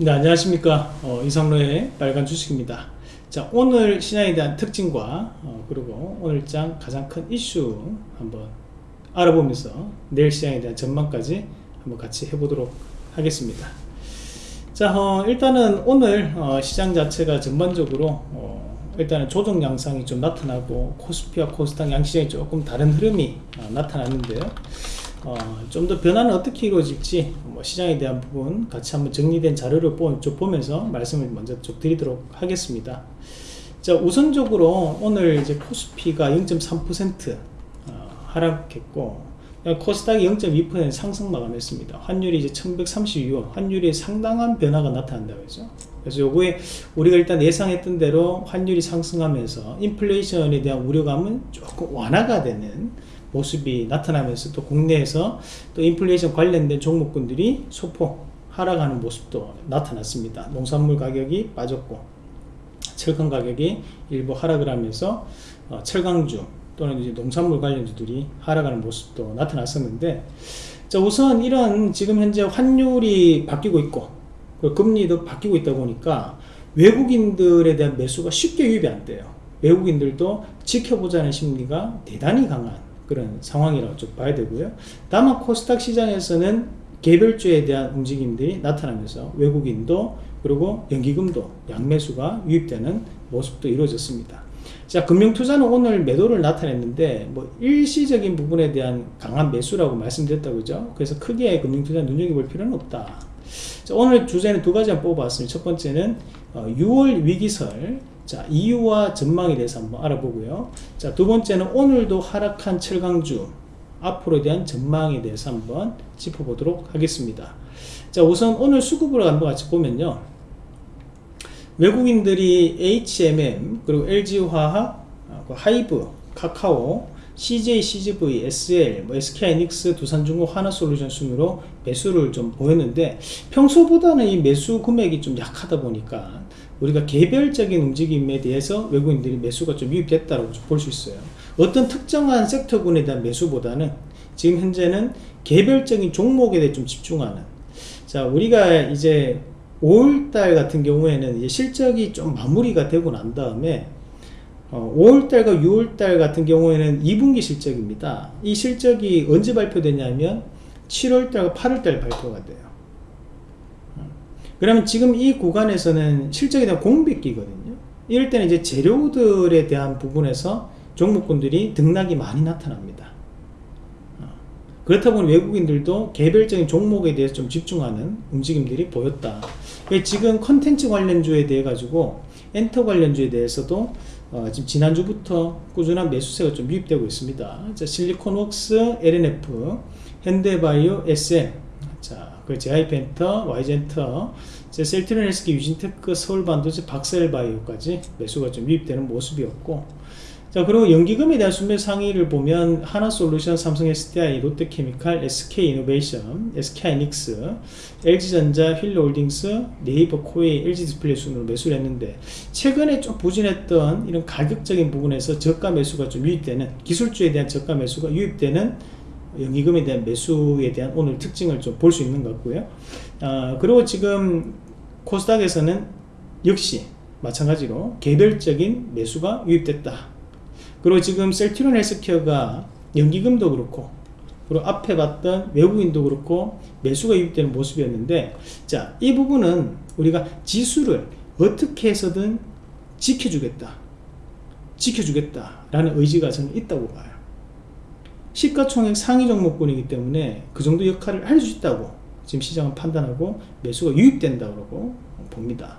네 안녕하십니까. 어, 이성로의 빨간 주식입니다. 자 오늘 시장에 대한 특징과 어, 그리고 오늘장 가장 큰 이슈 한번 알아보면서 내일 시장에 대한 전망까지 한번 같이 해보도록 하겠습니다. 자 어, 일단은 오늘 어, 시장 자체가 전반적으로 어, 일단은 조정 양상이 좀 나타나고 코스피와 코스닥 양시장이 조금 다른 흐름이 어, 나타났는데요 어, 좀 더 변화는 어떻게 이루어질지 뭐 시장에 대한 부분 같이 한번 정리된 자료를 보, 면서 말씀을 먼저 좀 드리도록 하겠습니다. 자 우선적으로 오늘 이제 코스피가 0.3% 어, 하락했고 코스닥이 0.2% 상승 마감했습니다. 환율이 이제 1132원, 환율이 상당한 변화가 나타난다고 했죠. 그래서 요거에 우리가 일단 예상했던 대로 환율이 상승하면서 인플레이션에 대한 우려감은 조금 완화가 되는 모습이 나타나면서 또 국내에서 또 인플레이션 관련된 종목군들이 소폭 하락하는 모습도 나타났습니다. 농산물 가격이 빠졌고 철강 가격이 일부 하락을 하면서 어, 철강주 또는 이제 농산물 관련주들이 하락하는 모습도 나타났었는데 자 우선 이런 지금 현재 환율이 바뀌고 있고 금리도 바뀌고 있다 보니까 외국인들에 대한 매수가 쉽게 유입이 안 돼요 외국인들도 지켜보자는 심리가 대단히 강한 그런 상황이라고 좀 봐야 되고요. 다만 코스닥 시장에서는 개별주에 대한 움직임들이 나타나면서 외국인도 그리고 연기금도 양매수가 유입되는 모습도 이루어졌습니다. 자 금융투자는 오늘 매도를 나타냈는데 뭐 일시적인 부분에 대한 강한 매수라고 말씀드렸다고 죠 그래서 크게 금융투자 눈여겨볼 필요는 없다. 자, 오늘 주제는 두 가지 뽑아봤습니다. 첫 번째는 어, 6월 위기설 자 이유와 전망에 대해서 한번 알아보고요. 자 두 번째는 오늘도 하락한 철강주 앞으로에 대한 전망에 대해서 한번 짚어보도록 하겠습니다. 자 우선 오늘 수급으로 한번 같이 보면요. 외국인들이 HMM 그리고 LG화학 그 하이브 카카오 CJ, CGV, SL, 뭐 SK이닉스, 두산중공, 하나솔루션 순으로 매수를 좀 보였는데 평소보다는 이 매수 금액이 좀 약하다 보니까 우리가 개별적인 움직임에 대해서 외국인들이 매수가 좀 유입됐다고 볼 수 있어요. 어떤 특정한 섹터군에 대한 매수보다는 지금 현재는 개별적인 종목에 대해 좀 집중하는. 자 우리가 이제 5월달 같은 경우에는 이제 실적이 좀 마무리가 되고 난 다음에 어, 5월달과 6월달 같은 경우에는 2분기 실적입니다. 이 실적이 언제 발표되냐면 7월달과 8월달 발표가 돼요 그러면 지금 이 구간에서는 실적에 대한 공백기거든요. 이럴 때는 이제 재료들에 대한 부분에서 종목군들이 등락이 많이 나타납니다. 어. 그렇다 보니 외국인들도 개별적인 종목에 대해서 좀 집중하는 움직임들이 보였다. 지금 컨텐츠 관련주에 대해 가지고 엔터 관련주에 대해서도 어, 지금 지난주부터 꾸준한 매수세가 좀 유입되고 있습니다. 자, 실리콘웍스, LNF, 현대바이오, SM 자, 그 JYP엔터, YG엔터, 셀트리온 헬스케어, 유진테크, 서울반도체, 박셀바이오까지 매수가 좀 유입되는 모습이었고. 자 그리고 연기금에 대한 순매 상위를 보면 한화솔루션, 삼성 SDI, 롯데케미칼, SK이노베이션, SK하이닉스, LG전자, 휠라홀딩스, 네이버 코웨이, LG디스플레이 순으로 매수를 했는데 최근에 좀 부진했던 이런 가격적인 부분에서 저가 매수가 좀 유입되는 기술주에 대한 저가 매수가 유입되는 연기금에 대한 매수에 대한 오늘 특징을 좀 볼 수 있는 것 같고요. 어, 그리고 지금 코스닥에서는 역시 마찬가지로 개별적인 매수가 유입됐다. 그리고 지금 셀트리온 헬스케어가 연기금도 그렇고 그리고 앞에 봤던 외국인도 그렇고 매수가 유입되는 모습이었는데 자 이 부분은 우리가 지수를 어떻게 해서든 지켜주겠다. 지켜주겠다 라는 의지가 저는 있다고 봐요 시가총액 상위 종목군이기 때문에 그 정도 역할을 할 수 있다고 지금 시장은 판단하고 매수가 유입된다고 봅니다.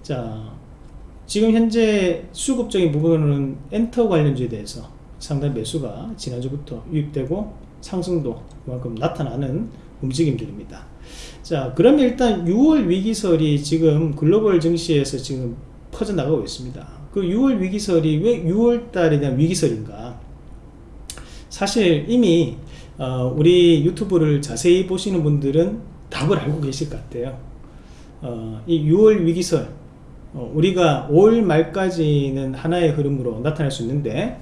자, 지금 현재 수급적인 부분은 엔터 관련주에 대해서 상당히 매수가 지난주부터 유입되고 상승도 그만큼 나타나는 움직임들입니다. 자, 그러면 일단 6월 위기설이 지금 글로벌 증시에서 지금 퍼져나가고 있습니다. 그 6월 위기설이 왜 6월 달에 대한 위기설인가? 사실 이미 어, 우리 유튜브를 자세히 보시는 분들은 답을 알고 계실 것 같아요 어, 이 6월 위기설 어, 우리가 5월 말까지는 하나의 흐름으로 나타날 수 있는데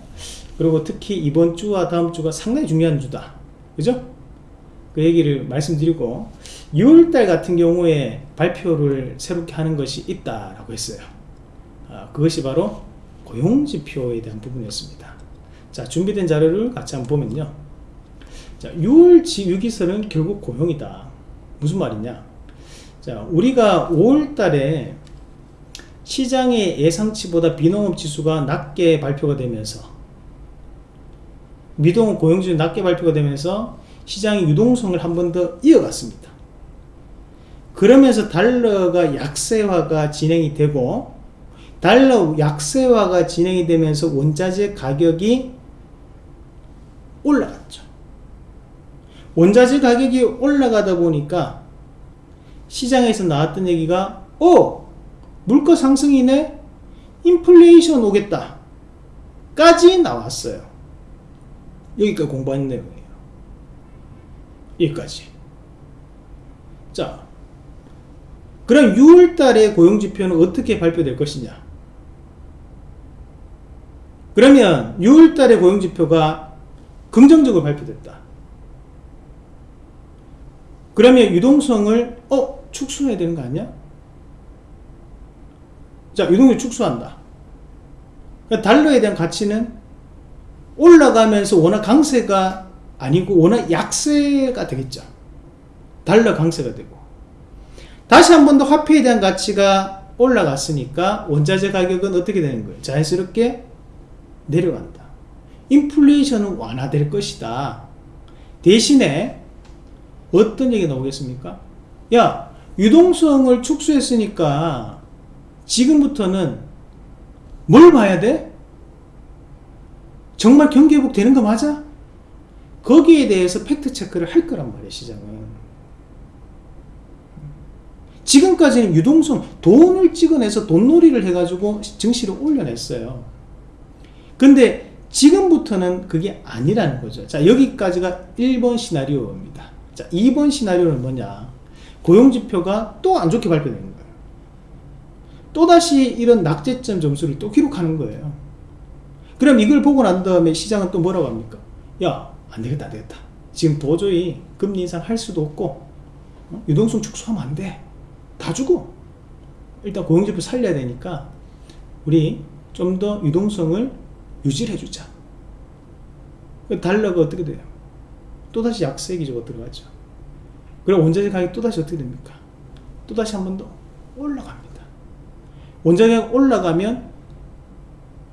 그리고 특히 이번 주와 다음 주가 상당히 중요한 주다 그죠? 그 얘기를 말씀드리고 6월달 같은 경우에 발표를 새롭게 하는 것이 있다라고 했어요. 아, 그것이 바로 고용지표에 대한 부분이었습니다. 자, 준비된 자료를 같이 한번 보면요. 자, 6월 지유기설은 결국 고용이다. 무슨 말이냐? 자, 우리가 5월 달에 시장의 예상치보다 비농업 지수가 낮게 발표가 되면서 미동업 고용지수 낮게 발표가 되면서 시장의 유동성을 한 번 더 이어갔습니다. 그러면서 달러가 약세화가 진행이 되고 달러 약세화가 진행이 되면서 원자재 가격이 올라갔죠. 원자재 가격이 올라가다 보니까 시장에서 나왔던 얘기가 어 물가 상승이네 인플레이션 오겠다 까지 나왔어요. 여기까지 공부한 내용이에요. 여기까지. 자, 그럼 6월 달에 고용지표는 어떻게 발표될 것이냐? 그러면 6월 달에 고용지표가 긍정적으로 발표됐다. 그러면 유동성을 어 축소해야 되는 거 아니야? 자 유동성 축소한다. 그러니까 달러에 대한 가치는 올라가면서 워낙 강세가 아니고 워낙 약세가 되겠죠. 달러 강세가 되고 다시 한 번 더 화폐에 대한 가치가 올라갔으니까 원자재 가격은 어떻게 되는 거예요? 자연스럽게 내려간다. 인플레이션은 완화될 것이다. 대신에 어떤 얘기 나오겠습니까? 야, 유동성을 축소했으니까 지금부터는 뭘 봐야 돼? 정말 경기 회복 되는 거 맞아? 거기에 대해서 팩트 체크를 할 거란 말이에요, 시장은. 지금까지는 유동성, 돈을 찍어내서 돈놀이를 해가지고 증시를 올려냈어요. 근데 지금부터는 그게 아니라는 거죠. 자, 여기까지가 1번 시나리오입니다. 자, 2번 시나리오는 뭐냐? 고용지표가 또 안 좋게 발표되는 거예요. 또다시 이런 낙제점 점수를 또 기록하는 거예요. 그럼 이걸 보고 난 다음에 시장은 또 뭐라고 합니까? 야, 안 되겠다, 안 되겠다. 지금 도저히 금리 인상 할 수도 없고, 어? 유동성 축소하면 안 돼. 다 주고. 일단 고용지표 살려야 되니까, 우리 좀 더 유동성을 유지를 해주자. 그 달러가 어떻게 돼요? 또다시 약세 기조가 들어가죠. 그럼 원자재 가격이 또다시 어떻게 됩니까? 또다시 한 번 더 올라갑니다. 원자재 가격 올라가면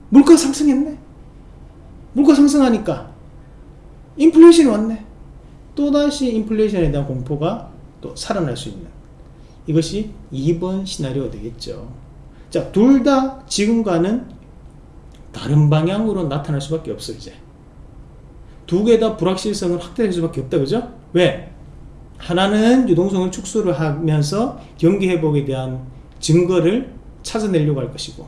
물가 상승했네. 물가 상승하니까 인플레이션이 왔네. 또다시 인플레이션에 대한 공포가 또 살아날 수 있는 이것이 2번 시나리오가 되겠죠. 자, 둘 다 지금과는 다른 방향으로 나타날 수밖에 없어 이제. 두 개 다 불확실성을 확대할 수밖에 없다 그죠? 왜? 하나는 유동성을 축소를 하면서 경기 회복에 대한 증거를 찾아내려고 할 것이고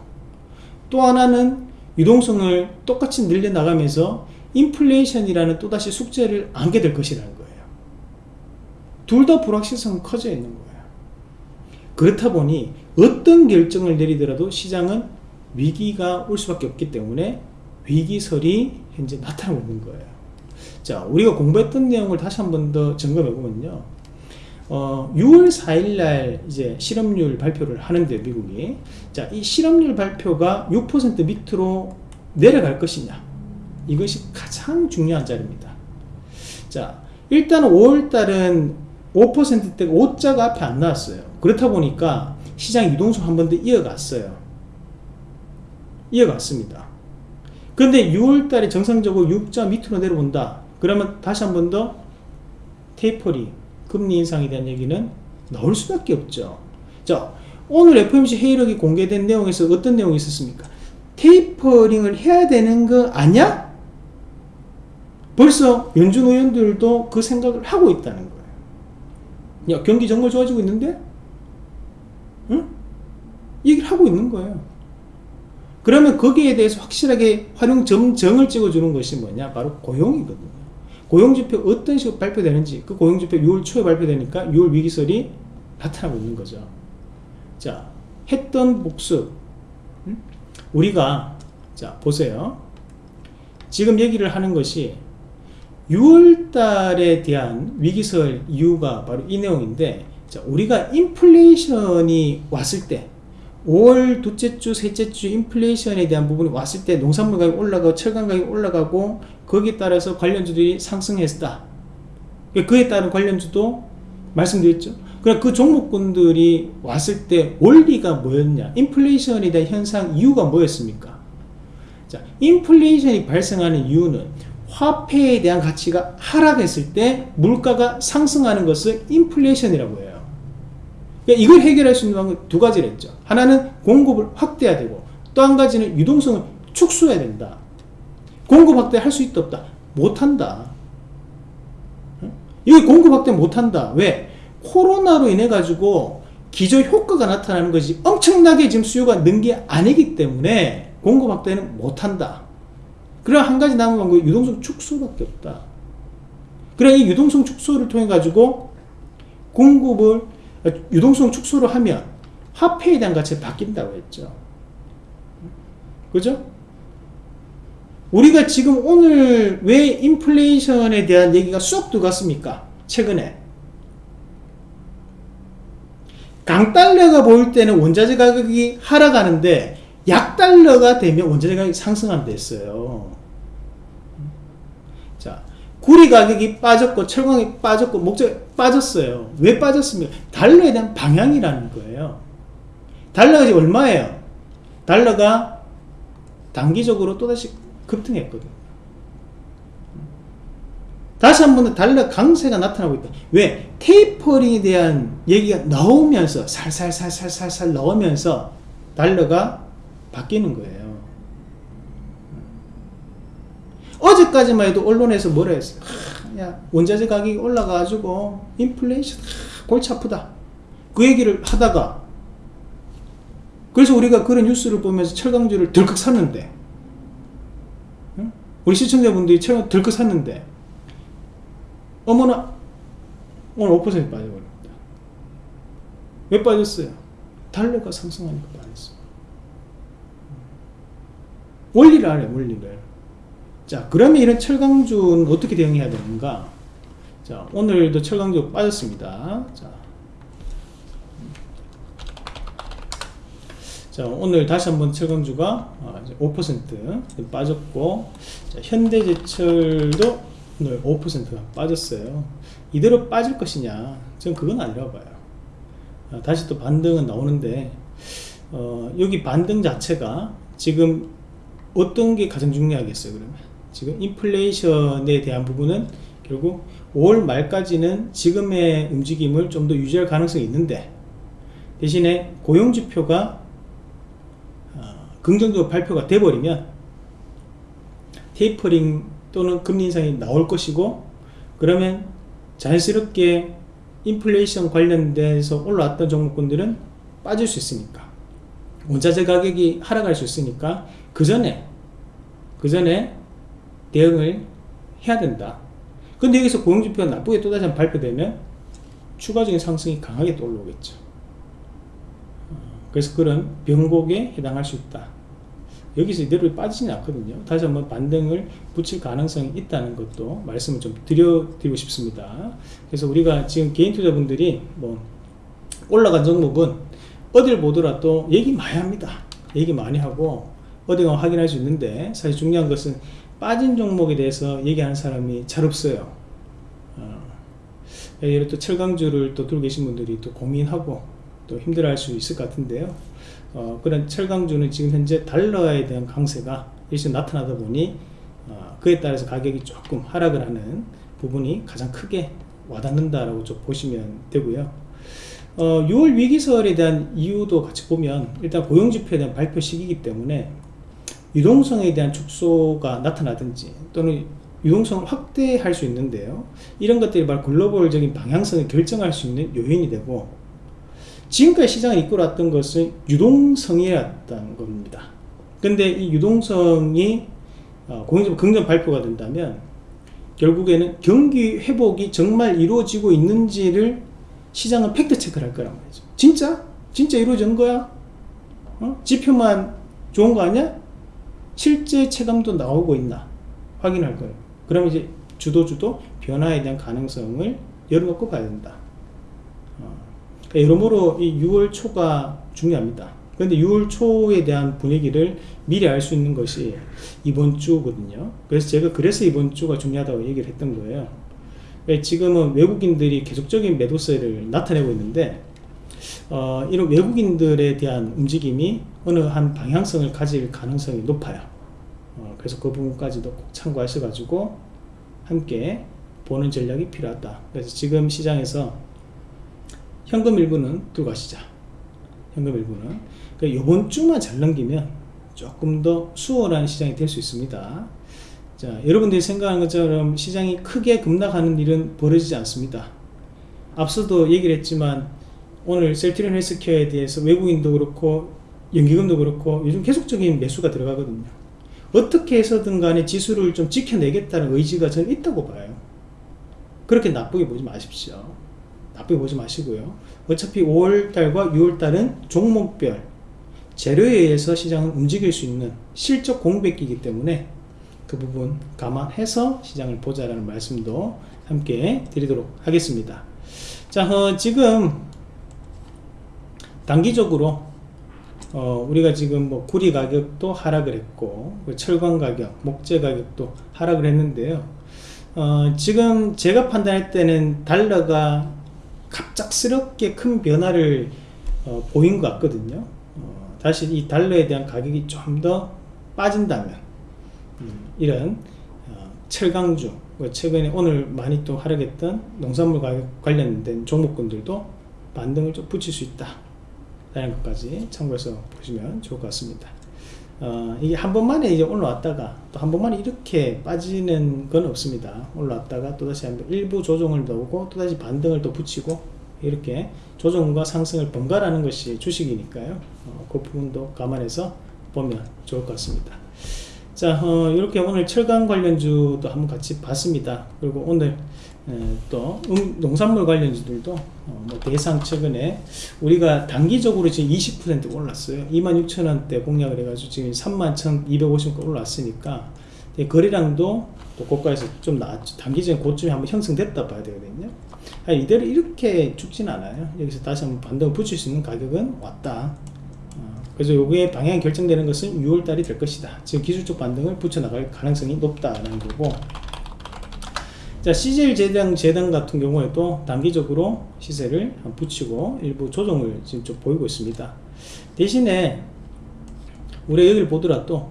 또 하나는 유동성을 똑같이 늘려나가면서 인플레이션이라는 또다시 숙제를 안게 될 것이라는 거예요. 둘 다 불확실성은 커져 있는 거예요. 그렇다 보니 어떤 결정을 내리더라도 시장은 위기가 올 수밖에 없기 때문에 위기설이 현재 나타나고 있는 거예요. 자, 우리가 공부했던 내용을 다시 한 번 더 점검해 보면요. 어, 6월 4일날 이제 실업률 발표를 하는데 미국이 자, 이 실업률 발표가 6% 밑으로 내려갈 것이냐 이것이 가장 중요한 자리입니다. 자, 일단 5월달은 5%대가 5자가 앞에 안 나왔어요. 그렇다 보니까 시장 유동성 한 번 더 이어갔어요. 이어갔습니다. 근데 6월달에 정상적으로 6자 밑으로 내려온다. 그러면 다시 한 번 더 테이퍼링 금리 인상에 대한 얘기는 나올 수밖에 없죠. 자, 오늘 FOMC 회의록이 공개된 내용에서 어떤 내용이 있었습니까? 테이퍼링을 해야 되는 거 아니야? 벌써 연준 의원들도 그 생각을 하고 있다는 거예요. 야, 경기 정말 좋아지고 있는데? 응? 얘기를 하고 있는 거예요. 그러면 거기에 대해서 확실하게 활용 점, 정을 찍어주는 것이 뭐냐? 바로 고용이거든요. 고용지표 어떤 식으로 발표되는지 그 고용지표 6월 초에 발표되니까 6월 위기설이 나타나고 있는 거죠. 자, 했던 복습. 음? 우리가 자 보세요. 지금 얘기를 하는 것이 6월 달에 대한 위기설 이유가 바로 이 내용인데 자, 우리가 인플레이션이 왔을 때 5월 둘째 주, 셋째 주 인플레이션에 대한 부분이 왔을 때 농산물 가격이 올라가고 철강 가격이 올라가고 거기에 따라서 관련주들이 상승했다. 그에 따른 관련주도 말씀드렸죠. 그럼 그 종목군들이 왔을 때 원리가 뭐였냐? 인플레이션에 대한 현상 이유가 뭐였습니까? 자, 인플레이션이 발생하는 이유는 화폐에 대한 가치가 하락했을 때 물가가 상승하는 것을 인플레이션이라고 해요. 그러니까 이걸 해결할 수 있는 방법 두 가지를 했죠. 하나는 공급을 확대해야 되고 또 한 가지는 유동성을 축소해야 된다. 공급 확대 할 수 있다 없다? 못한다. 이거 공급 확대 못한다. 왜? 코로나로 인해 가지고 기저 효과가 나타나는 것이 엄청나게 지금 수요가 는 게 아니기 때문에 공급 확대는 못한다. 그럼 한 가지 남은 방법이 유동성 축소밖에 없다. 그래 이 유동성 축소를 통해 가지고 공급을 유동성 축소를 하면 화폐에 대한 가치가 바뀐다고 했죠. 그죠? 우리가 지금 오늘 왜 인플레이션에 대한 얘기가 쏙 들어갔습니까? 최근에. 강달러가 보일 때는 원자재 가격이 하락하는데 약달러가 되면 원자재 가격이 상승한다 했어요. 자, 구리 가격이 빠졌고 철광이 빠졌고 목재 빠졌어요. 왜 빠졌습니까? 달러에 대한 방향이라는 거예요. 달러가 이제 얼마예요? 달러가 단기적으로 또다시 급등했거든요. 다시 한번 달러 강세가 나타나고 있다. 왜? 테이퍼링에 대한 얘기가 나오면서 살살살살살살 나오면서 달러가 바뀌는 거예요. 어제까지만 해도 언론에서 뭐라 했어요? 원자재 가격이 올라가가지고 인플레이션 하, 골치 아프다. 그 얘기를 하다가 그래서 우리가 그런 뉴스를 보면서 철강주를 덜컥 샀는데 응? 우리 시청자분들이 철강 덜컥 샀는데 어머나 오늘 5% 빠져버립니다. 왜 빠졌어요? 달러가 상승하니까 빠졌어. 원리를 알아요, 원리를. 자, 그러면 이런 철강주는 어떻게 대응해야 되는가? 자, 오늘도 철강주 빠졌습니다. 자, 자 오늘 다시 한번 철강주가 5% 빠졌고 자, 현대제철도 오늘 5%가 빠졌어요. 이대로 빠질 것이냐? 전 그건 아니라고 봐요. 아, 다시 또 반등은 나오는데 어, 여기 반등 자체가 지금 어떤 게 가장 중요하겠어요 그러면 지금 인플레이션에 대한 부분은 결국 5월 말까지는 지금의 움직임을 좀 더 유지할 가능성이 있는데 대신에 고용지표가 어, 긍정적으로 발표가 돼버리면 테이퍼링 또는 금리 인상이 나올 것이고 그러면 자연스럽게 인플레이션 관련돼서 올라왔던 종목군들은 빠질 수 있으니까 원자재 가격이 하락할 수 있으니까 그 전에 그 전에 대응을 해야 된다 근데 여기서 고용지표가 나쁘게 또 다시 발표되면 추가적인 상승이 강하게 또 올라오겠죠 어, 그래서 그런 변곡에 해당할 수 있다 여기서 이대로 빠지진 않거든요. 다시 한번 반등을 붙일 가능성이 있다는 것도 말씀을 좀 드려드리고 싶습니다. 그래서 우리가 지금 개인 투자분들이 뭐 올라간 종목은 어딜 보더라도 얘기 많이 합니다. 얘기 많이 하고 어디 가 확인할 수 있는데 사실 중요한 것은 빠진 종목에 대해서 얘기하는 사람이 잘 없어요. 어, 예를 또 철강주를 또 들고 계신 분들이 또 고민하고 또 힘들어 할 수 있을 것 같은데요. 어, 그런 철강주는 지금 현재 달러에 대한 강세가 일시 나타나다 보니 어, 그에 따라서 가격이 조금 하락을 하는 부분이 가장 크게 와닿는다라고 좀 보시면 되고요. 어, 6월 위기설에 대한 이유도 같이 보면 일단 고용지표에 대한 발표 시기이기 때문에 유동성에 대한 축소가 나타나든지 또는 유동성을 확대할 수 있는데요. 이런 것들이 바로 글로벌적인 방향성을 결정할 수 있는 요인이 되고 지금까지 시장을 이끌어왔던 것은 유동성이었던 겁니다. 근데 이 유동성이 어, 공정적 긍정 발표가 된다면 결국에는 경기 회복이 정말 이루어지고 있는지를 시장은 팩트 체크를 할 거란 말이죠. 진짜? 진짜 이루어진 거야? 어? 지표만 좋은 거 아니야? 실제 체감도 나오고 있나? 확인할 거예요. 그럼 이제 주도주도 변화에 대한 가능성을 열어놓고 봐야 된다. 어, 그러니까 여러모로 이 6월 초가 중요합니다. 그런데 6월 초에 대한 분위기를 미리 알 수 있는 것이 이번 주거든요. 그래서 제가 그래서 이번 주가 중요하다고 얘기를 했던 거예요. 왜 지금은 외국인들이 계속적인 매도세를 나타내고 있는데 어, 이런 외국인들에 대한 움직임이 어느 한 방향성을 가질 가능성이 높아요. 어, 그래서 그 부분까지도 꼭 참고하셔가지고 함께 보는 전략이 필요하다. 그래서 지금 시장에서 현금 일부는 들고 가시자. 현금 일부는. 이번 주만 잘 넘기면 조금 더 수월한 시장이 될 수 있습니다. 자, 여러분들이 생각하는 것처럼 시장이 크게 급락하는 일은 벌어지지 않습니다. 앞서도 얘기를 했지만 오늘 셀트리온 헬스케어에 대해서 외국인도 그렇고 연기금도 그렇고 요즘 계속적인 매수가 들어가거든요. 어떻게 해서든 간에 지수를 좀 지켜내겠다는 의지가 저는 있다고 봐요. 그렇게 나쁘게 보지 마십시오. 나쁘게 보지 마시고요. 어차피 5월달과 6월달은 종목별 재료에 의해서 시장을 움직일 수 있는 실적 공백기이기 때문에 그 부분 감안해서 시장을 보자라는 말씀도 함께 드리도록 하겠습니다. 자, 어, 지금 단기적으로 어, 우리가 지금 뭐 구리 가격도 하락을 했고 그 철광 가격, 목재 가격도 하락을 했는데요. 어, 지금 제가 판단할 때는 달러가 갑작스럽게 큰 변화를 어, 보인 것 같거든요. 어, 다시 이 달러에 대한 가격이 좀 더 빠진다면 음, 이런 어, 철강주 뭐 최근에 오늘 많이 또 하락했던 농산물 가격 관련된 종목군들도 반등을 좀 붙일 수 있다 라는 것까지 참고해서 보시면 좋을 것 같습니다. 어, 이게 한 번만에 이제 올라왔다가 또 한 번만에 이렇게 빠지는 건 없습니다. 올라왔다가 또다시 한 번 일부 조정을 넣고 또다시 반등을 또 붙이고 이렇게 조정과 상승을 번갈아하는 것이 주식이니까요. 어, 그 부분도 감안해서 보면 좋을 것 같습니다. 자 어, 이렇게 오늘 철강 관련주도 한번 같이 봤습니다. 그리고 오늘 에, 또 음, 농산물 관련주들도 어, 뭐 대상 최근에 우리가 단기적으로 지금 20% 올랐어요. 26,000원대 공략을 해가지고 지금 31,250원 올랐으니까 거래량도 또 고가에서 좀 나왔죠. 단기적인 고점이 한번 형성됐다 봐야 되거든요. 아, 이대로 이렇게 죽진 않아요. 여기서 다시 한번 반등을 붙일 수 있는 가격은 왔다. 그래서 요게 방향이 결정되는 것은 6월달이 될 것이다. 지금 기술적 반등을 붙여나갈 가능성이 높다라는 거고 자 CJ 재단, 재단 같은 경우에도 단기적으로 시세를 붙이고 일부 조정을 지금 좀 보이고 있습니다. 대신에 우리 여기를 보더라도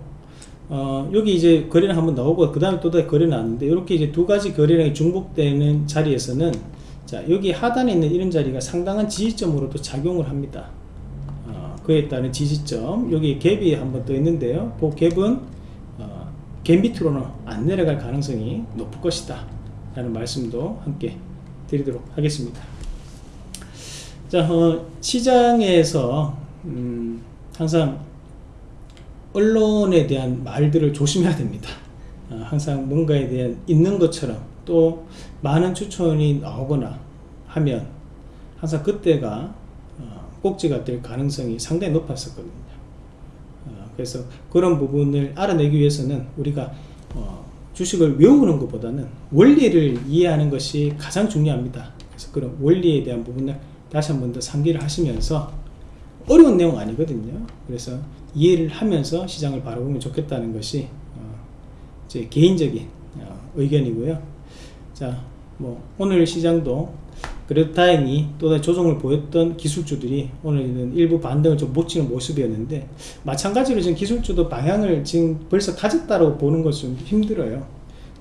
어, 여기 이제 거래량 한번 나오고 그 다음에 또 다시 거래 나왔는데 이렇게 이제 두 가지 거래량이 중복되는 자리에서는 자 여기 하단에 있는 이런 자리가 상당한 지지점으로도 작용을 합니다. 그에 따른 지지점 여기 갭이 한번 떠 있는데요. 그 갭은 어, 갭 밑으로는 안 내려갈 가능성이 높을 것이다 라는 말씀도 함께 드리도록 하겠습니다 자 어, 시장에서 음, 항상 언론에 대한 말들을 조심해야 됩니다 어, 항상 뭔가에 대한 있는 것처럼 또 많은 추천이 나오거나 하면 항상 그때가 꼭지가 될 가능성이 상당히 높았었거든요. 어, 그래서 그런 부분을 알아내기 위해서는 우리가 어, 주식을 외우는 것보다는 원리를 이해하는 것이 가장 중요합니다. 그래서 그런 원리에 대한 부분을 다시 한 번 더 상기를 하시면서 어려운 내용 아니거든요. 그래서 이해를 하면서 시장을 바라보면 좋겠다는 것이 어, 제 개인적인 어, 의견이고요. 자, 뭐 오늘 시장도 그래도 다행히 또다시 조정을 보였던 기술주들이 오늘은 일부 반등을 좀 못 치는 모습이었는데 마찬가지로 지금 기술주도 방향을 지금 벌써 가졌다고 보는 것은 힘들어요.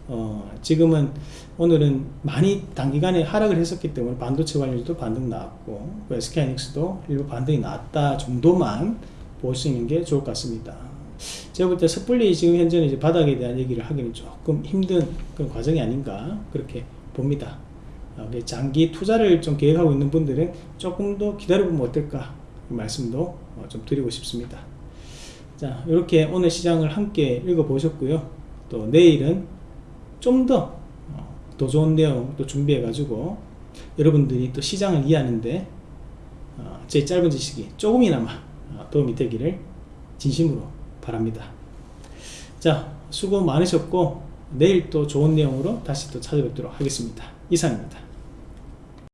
어, 지금은 오늘은 많이 단기간에 하락을 했었기 때문에 반도체 관련주도 반등 나왔고 SK하이닉스도 일부 반등이 나왔다 정도만 볼 수 있는 게 좋을 것 같습니다. 제가 볼 때 섣불리 지금 현재는 이제 바닥에 대한 얘기를 하기는 조금 힘든 그런 과정이 아닌가 그렇게 봅니다. 어, 장기 투자를 좀 계획하고 있는 분들은 조금 더 기다려보면 어떨까 말씀도 어, 좀 드리고 싶습니다 자 이렇게 오늘 시장을 함께 읽어 보셨고요 또 내일은 좀 더더 어, 좋은 내용 또 준비해 가지고 여러분들이 또 시장을 이해하는데 제 짧은 지식이 조금이나마 도움이 되기를 진심으로 바랍니다 자 수고 많으셨고 내일 또 좋은 내용으로 다시 또 찾아뵙도록 하겠습니다. 이상입니다.